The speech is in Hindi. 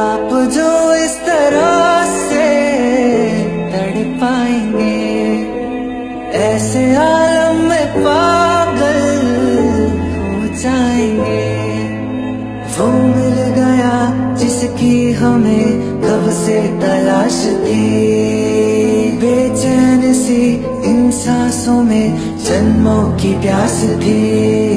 आप जो इस तरह से तड़ पाएँगे, ऐसे आलम में पागल हो जाएँगे। वो मिल गया जिसकी हमें कब से तलाश थी। बेचैन सी इन सांसों में जन्मों की प्यास थी।